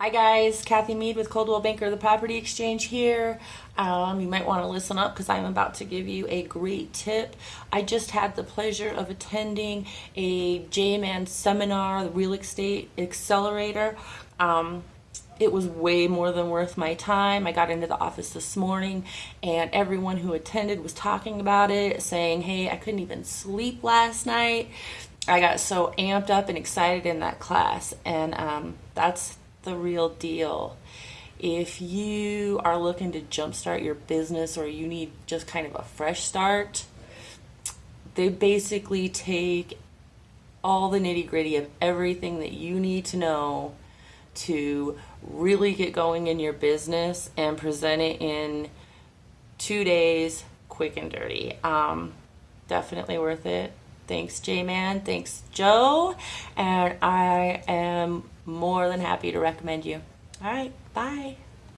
Hi guys, Kathy Mead with Coldwell Banker, the Property Exchange here. Um, you might want to listen up because I'm about to give you a great tip. I just had the pleasure of attending a JMan seminar, the Real Estate Accelerator. Um, it was way more than worth my time. I got into the office this morning and everyone who attended was talking about it, saying, hey, I couldn't even sleep last night. I got so amped up and excited in that class, and um, that's the real deal. If you are looking to jumpstart your business or you need just kind of a fresh start, they basically take all the nitty gritty of everything that you need to know to really get going in your business and present it in two days, quick and dirty. Um, definitely worth it. Thanks, J Man. Thanks, Joe. And I am more than happy to recommend you. All right, bye.